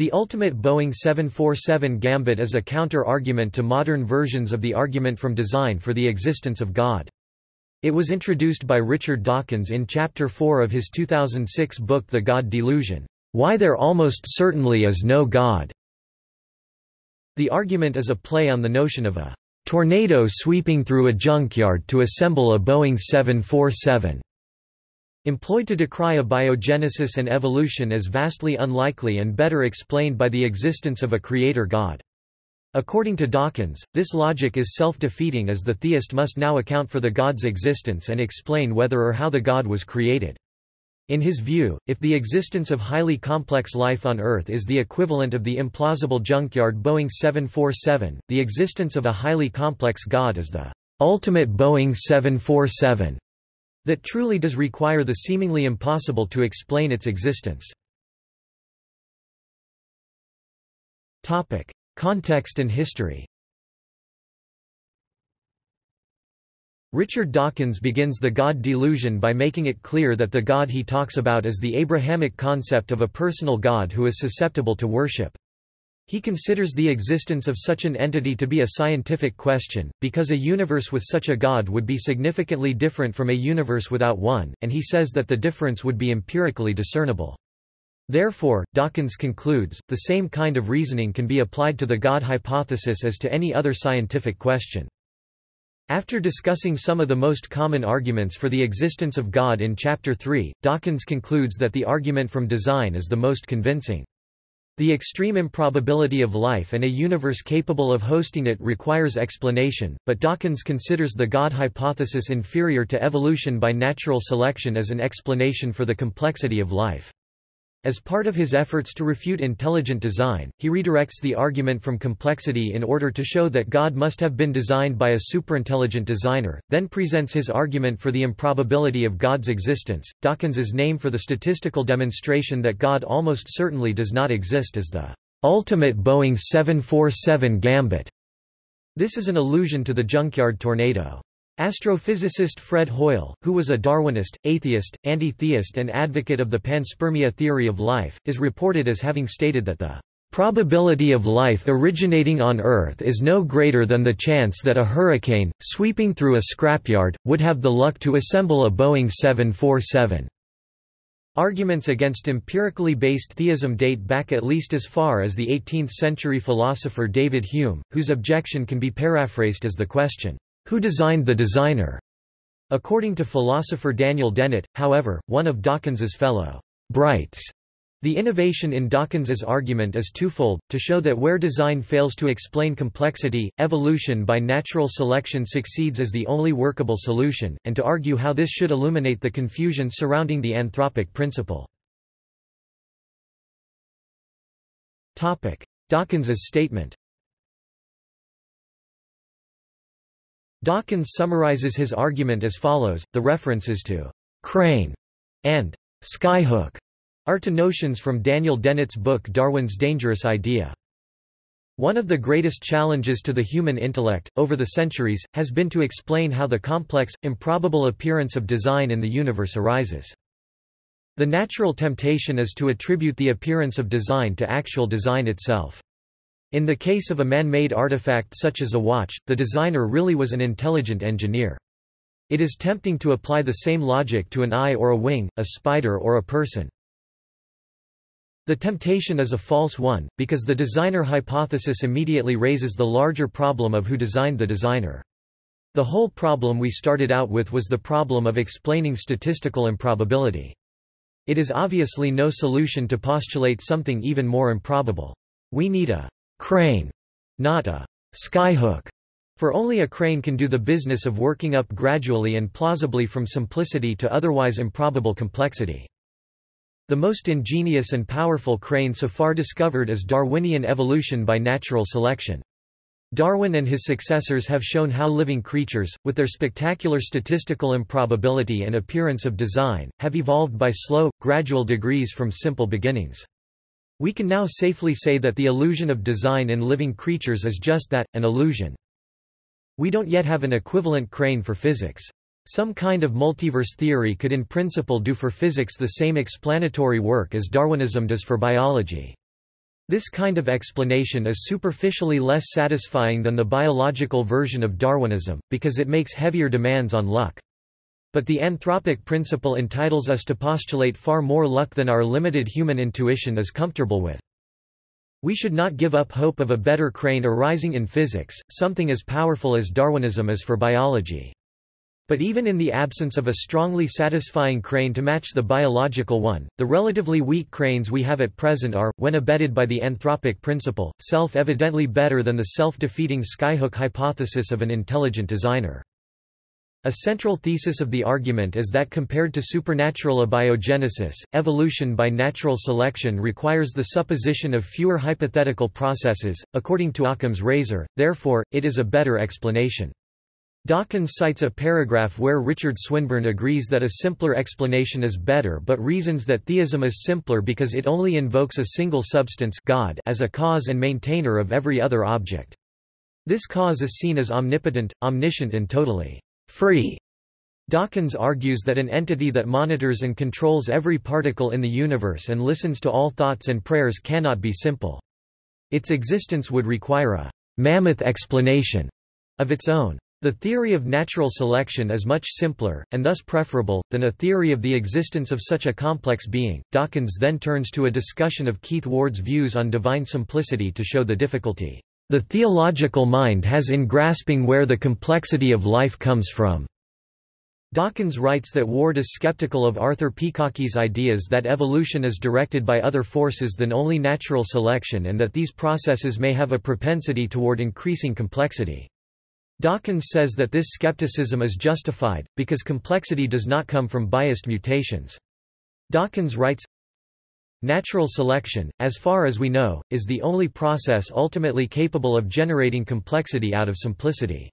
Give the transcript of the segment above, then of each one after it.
The ultimate Boeing 747 gambit is a counter-argument to modern versions of the argument from design for the existence of God. It was introduced by Richard Dawkins in Chapter 4 of his 2006 book The God Delusion, Why There Almost Certainly Is No God. The argument is a play on the notion of a tornado sweeping through a junkyard to assemble a Boeing 747 employed to decry abiogenesis and evolution as vastly unlikely and better explained by the existence of a creator God. According to Dawkins, this logic is self-defeating as the theist must now account for the God's existence and explain whether or how the God was created. In his view, if the existence of highly complex life on Earth is the equivalent of the implausible junkyard Boeing 747, the existence of a highly complex God is the ultimate Boeing 747 that truly does require the seemingly impossible to explain its existence. Topic: Context and history. Richard Dawkins begins the God delusion by making it clear that the God he talks about is the Abrahamic concept of a personal God who is susceptible to worship. He considers the existence of such an entity to be a scientific question, because a universe with such a god would be significantly different from a universe without one, and he says that the difference would be empirically discernible. Therefore, Dawkins concludes, the same kind of reasoning can be applied to the God hypothesis as to any other scientific question. After discussing some of the most common arguments for the existence of God in Chapter 3, Dawkins concludes that the argument from design is the most convincing. The extreme improbability of life and a universe capable of hosting it requires explanation, but Dawkins considers the God hypothesis inferior to evolution by natural selection as an explanation for the complexity of life. As part of his efforts to refute intelligent design, he redirects the argument from complexity in order to show that God must have been designed by a superintelligent designer, then presents his argument for the improbability of God's existence. Dawkins's name for the statistical demonstration that God almost certainly does not exist is the ultimate Boeing 747 gambit. This is an allusion to the junkyard tornado. Astrophysicist Fred Hoyle, who was a Darwinist, atheist, anti-theist and advocate of the panspermia theory of life, is reported as having stated that the probability of life originating on Earth is no greater than the chance that a hurricane, sweeping through a scrapyard, would have the luck to assemble a Boeing 747. Arguments against empirically based theism date back at least as far as the 18th-century philosopher David Hume, whose objection can be paraphrased as the question, who designed the designer? According to philosopher Daniel Dennett, however, one of Dawkins's fellow brights, the innovation in Dawkins's argument is twofold, to show that where design fails to explain complexity, evolution by natural selection succeeds as the only workable solution, and to argue how this should illuminate the confusion surrounding the anthropic principle. Dawkins's statement Dawkins summarizes his argument as follows, the references to «crane» and «skyhook» are to notions from Daniel Dennett's book Darwin's Dangerous Idea. One of the greatest challenges to the human intellect, over the centuries, has been to explain how the complex, improbable appearance of design in the universe arises. The natural temptation is to attribute the appearance of design to actual design itself. In the case of a man-made artifact such as a watch, the designer really was an intelligent engineer. It is tempting to apply the same logic to an eye or a wing, a spider or a person. The temptation is a false one, because the designer hypothesis immediately raises the larger problem of who designed the designer. The whole problem we started out with was the problem of explaining statistical improbability. It is obviously no solution to postulate something even more improbable. We need a crane, not a skyhook, for only a crane can do the business of working up gradually and plausibly from simplicity to otherwise improbable complexity. The most ingenious and powerful crane so far discovered is Darwinian evolution by natural selection. Darwin and his successors have shown how living creatures, with their spectacular statistical improbability and appearance of design, have evolved by slow, gradual degrees from simple beginnings. We can now safely say that the illusion of design in living creatures is just that, an illusion. We don't yet have an equivalent crane for physics. Some kind of multiverse theory could in principle do for physics the same explanatory work as Darwinism does for biology. This kind of explanation is superficially less satisfying than the biological version of Darwinism, because it makes heavier demands on luck. But the anthropic principle entitles us to postulate far more luck than our limited human intuition is comfortable with. We should not give up hope of a better crane arising in physics, something as powerful as Darwinism is for biology. But even in the absence of a strongly satisfying crane to match the biological one, the relatively weak cranes we have at present are, when abetted by the anthropic principle, self-evidently better than the self-defeating skyhook hypothesis of an intelligent designer. A central thesis of the argument is that compared to supernatural abiogenesis, evolution by natural selection requires the supposition of fewer hypothetical processes, according to Occam's razor, therefore, it is a better explanation. Dawkins cites a paragraph where Richard Swinburne agrees that a simpler explanation is better but reasons that theism is simpler because it only invokes a single substance God as a cause and maintainer of every other object. This cause is seen as omnipotent, omniscient and totally free. Dawkins argues that an entity that monitors and controls every particle in the universe and listens to all thoughts and prayers cannot be simple. Its existence would require a mammoth explanation of its own. The theory of natural selection is much simpler, and thus preferable, than a theory of the existence of such a complex being. Dawkins then turns to a discussion of Keith Ward's views on divine simplicity to show the difficulty the theological mind has in grasping where the complexity of life comes from. Dawkins writes that Ward is skeptical of Arthur Peacocke's ideas that evolution is directed by other forces than only natural selection and that these processes may have a propensity toward increasing complexity. Dawkins says that this skepticism is justified, because complexity does not come from biased mutations. Dawkins writes, Natural selection, as far as we know, is the only process ultimately capable of generating complexity out of simplicity.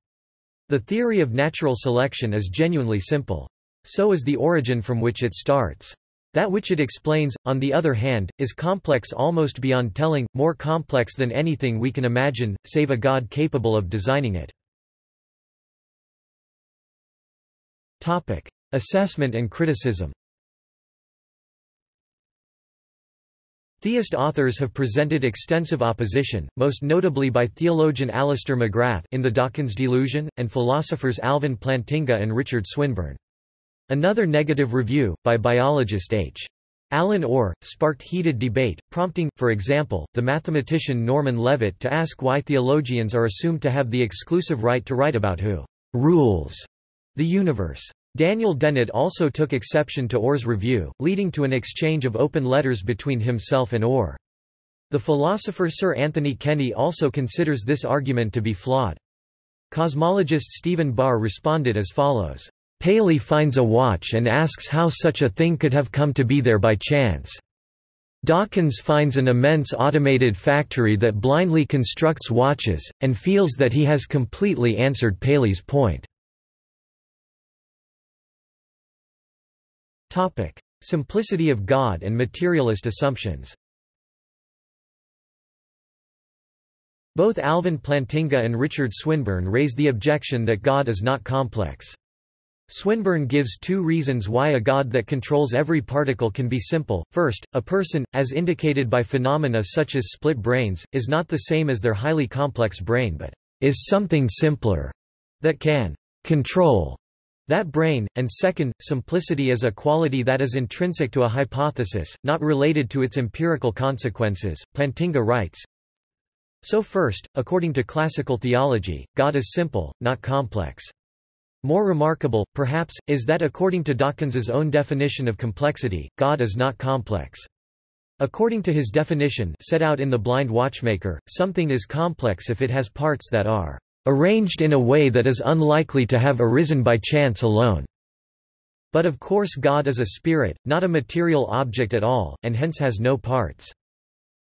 The theory of natural selection is genuinely simple. So is the origin from which it starts. That which it explains, on the other hand, is complex almost beyond telling, more complex than anything we can imagine, save a God capable of designing it. Topic. Assessment and criticism Theist authors have presented extensive opposition, most notably by theologian Alister McGrath in The Dawkins Delusion, and philosophers Alvin Plantinga and Richard Swinburne. Another negative review, by biologist H. Alan Orr, sparked heated debate, prompting, for example, the mathematician Norman Levitt to ask why theologians are assumed to have the exclusive right to write about who rules the universe. Daniel Dennett also took exception to Orr's review, leading to an exchange of open letters between himself and Orr. The philosopher Sir Anthony Kenny also considers this argument to be flawed. Cosmologist Stephen Barr responded as follows. Paley finds a watch and asks how such a thing could have come to be there by chance. Dawkins finds an immense automated factory that blindly constructs watches, and feels that he has completely answered Paley's point. Topic: Simplicity of God and materialist assumptions. Both Alvin Plantinga and Richard Swinburne raise the objection that God is not complex. Swinburne gives two reasons why a God that controls every particle can be simple. First, a person, as indicated by phenomena such as split brains, is not the same as their highly complex brain but is something simpler that can control that brain, and second, simplicity is a quality that is intrinsic to a hypothesis, not related to its empirical consequences. Plantinga writes, So first, according to classical theology, God is simple, not complex. More remarkable, perhaps, is that according to Dawkins's own definition of complexity, God is not complex. According to his definition set out in The Blind Watchmaker, something is complex if it has parts that are arranged in a way that is unlikely to have arisen by chance alone. But of course God is a spirit, not a material object at all, and hence has no parts.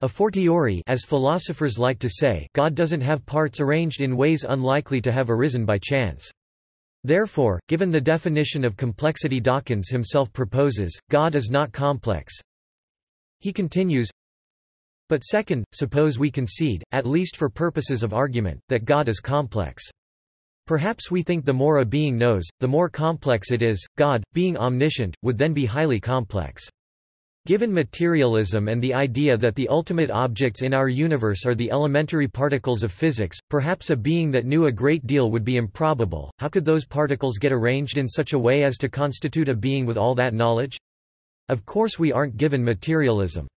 A fortiori as philosophers like to say God doesn't have parts arranged in ways unlikely to have arisen by chance. Therefore, given the definition of complexity Dawkins himself proposes, God is not complex. He continues, but second, suppose we concede, at least for purposes of argument, that God is complex. Perhaps we think the more a being knows, the more complex it is. God, being omniscient, would then be highly complex. Given materialism and the idea that the ultimate objects in our universe are the elementary particles of physics, perhaps a being that knew a great deal would be improbable. How could those particles get arranged in such a way as to constitute a being with all that knowledge? Of course we aren't given materialism.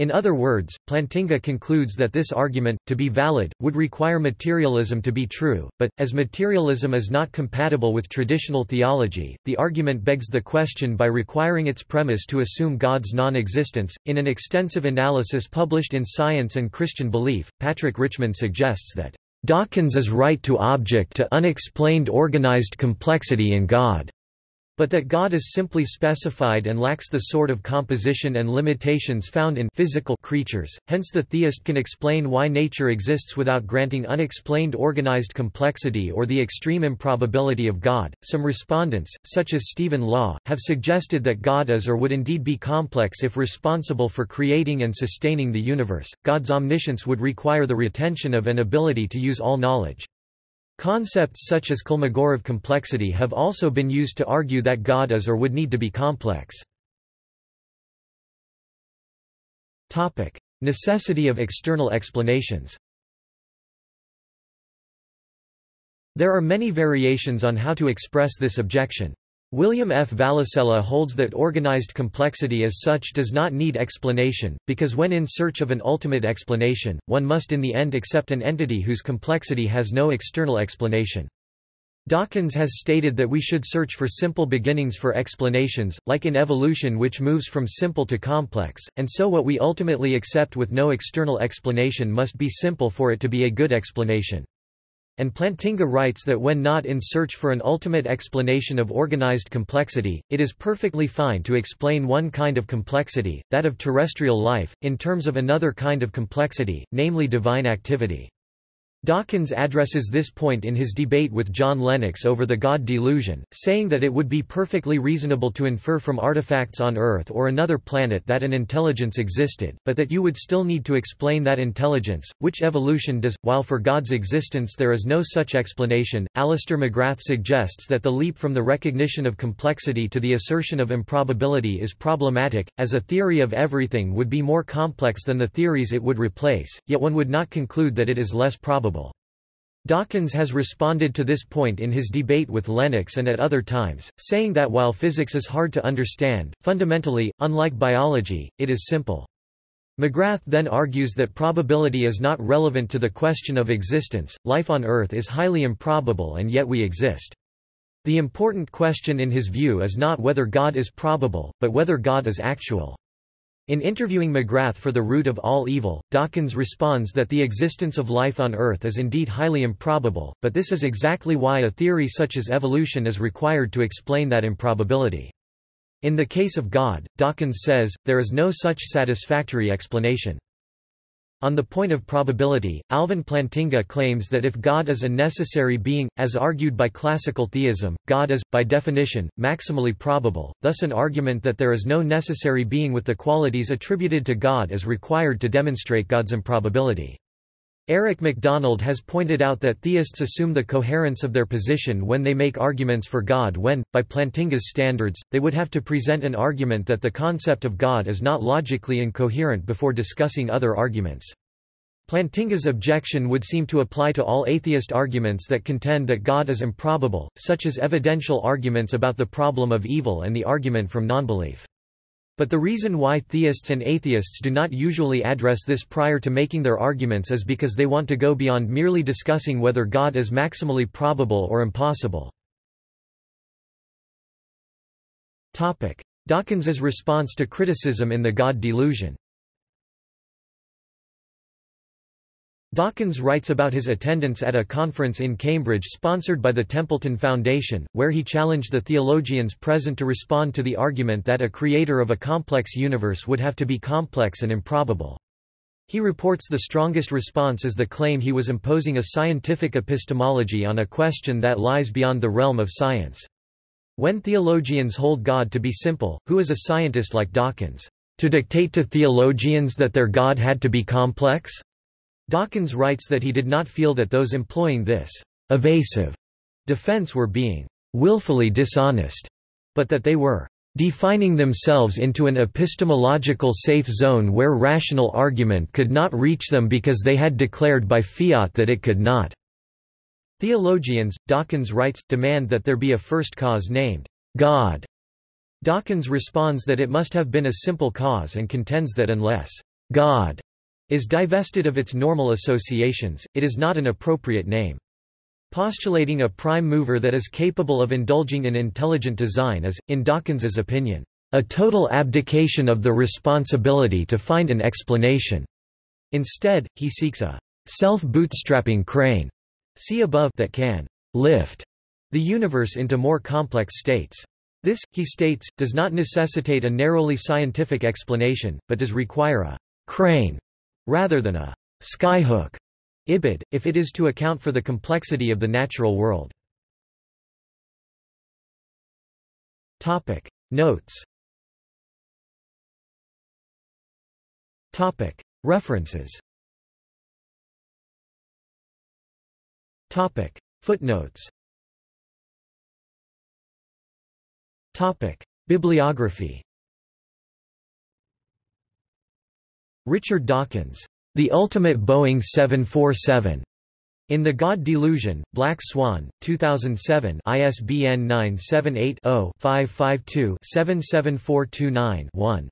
In other words, Plantinga concludes that this argument, to be valid, would require materialism to be true, but, as materialism is not compatible with traditional theology, the argument begs the question by requiring its premise to assume God's non-existence. In an extensive analysis published in Science and Christian Belief, Patrick Richmond suggests that Dawkins is right to object to unexplained organized complexity in God but that God is simply specified and lacks the sort of composition and limitations found in physical creatures, hence the theist can explain why nature exists without granting unexplained organized complexity or the extreme improbability of God. Some respondents, such as Stephen Law, have suggested that God is or would indeed be complex if responsible for creating and sustaining the universe. God's omniscience would require the retention of an ability to use all knowledge. Concepts such as Kolmogorov complexity have also been used to argue that God is or would need to be complex. Topic: Necessity of external explanations There are many variations on how to express this objection. William F. Vallicella holds that organized complexity as such does not need explanation, because when in search of an ultimate explanation, one must in the end accept an entity whose complexity has no external explanation. Dawkins has stated that we should search for simple beginnings for explanations, like in evolution which moves from simple to complex, and so what we ultimately accept with no external explanation must be simple for it to be a good explanation. And Plantinga writes that when not in search for an ultimate explanation of organized complexity, it is perfectly fine to explain one kind of complexity, that of terrestrial life, in terms of another kind of complexity, namely divine activity. Dawkins addresses this point in his debate with John Lennox over the God delusion, saying that it would be perfectly reasonable to infer from artifacts on Earth or another planet that an intelligence existed, but that you would still need to explain that intelligence, which evolution does, while for God's existence there is no such explanation. Alister McGrath suggests that the leap from the recognition of complexity to the assertion of improbability is problematic, as a theory of everything would be more complex than the theories it would replace, yet one would not conclude that it is less probable probable. Dawkins has responded to this point in his debate with Lennox and at other times, saying that while physics is hard to understand, fundamentally, unlike biology, it is simple. McGrath then argues that probability is not relevant to the question of existence, life on Earth is highly improbable and yet we exist. The important question in his view is not whether God is probable, but whether God is actual. In interviewing McGrath for The Root of All Evil, Dawkins responds that the existence of life on Earth is indeed highly improbable, but this is exactly why a theory such as evolution is required to explain that improbability. In the case of God, Dawkins says, there is no such satisfactory explanation. On the point of probability, Alvin Plantinga claims that if God is a necessary being, as argued by classical theism, God is, by definition, maximally probable, thus an argument that there is no necessary being with the qualities attributed to God is required to demonstrate God's improbability. Eric MacDonald has pointed out that theists assume the coherence of their position when they make arguments for God when, by Plantinga's standards, they would have to present an argument that the concept of God is not logically incoherent before discussing other arguments. Plantinga's objection would seem to apply to all atheist arguments that contend that God is improbable, such as evidential arguments about the problem of evil and the argument from nonbelief. But the reason why theists and atheists do not usually address this prior to making their arguments is because they want to go beyond merely discussing whether God is maximally probable or impossible. Dawkins's response to criticism in The God Delusion Dawkins writes about his attendance at a conference in Cambridge sponsored by the Templeton Foundation, where he challenged the theologians present to respond to the argument that a creator of a complex universe would have to be complex and improbable. He reports the strongest response is the claim he was imposing a scientific epistemology on a question that lies beyond the realm of science. When theologians hold God to be simple, who is a scientist like Dawkins? To dictate to theologians that their God had to be complex? Dawkins writes that he did not feel that those employing this evasive defense were being willfully dishonest, but that they were defining themselves into an epistemological safe zone where rational argument could not reach them because they had declared by fiat that it could not." Theologians, Dawkins writes, demand that there be a first cause named God. Dawkins responds that it must have been a simple cause and contends that unless God is divested of its normal associations, it is not an appropriate name. Postulating a prime mover that is capable of indulging in intelligent design is, in Dawkins's opinion, a total abdication of the responsibility to find an explanation. Instead, he seeks a self-bootstrapping crane see above that can lift the universe into more complex states. This, he states, does not necessitate a narrowly scientific explanation, but does require a crane rather than a skyhook ibid, if it is to account for the complexity of the natural world. Topic. Notes. Topic. References. Topic. Footnotes. Topic. Bibliography Richard Dawkins the Ultimate Boeing 747. In the God Delusion, Black Swan, 2007 ISBN 978 0 552 77429 1.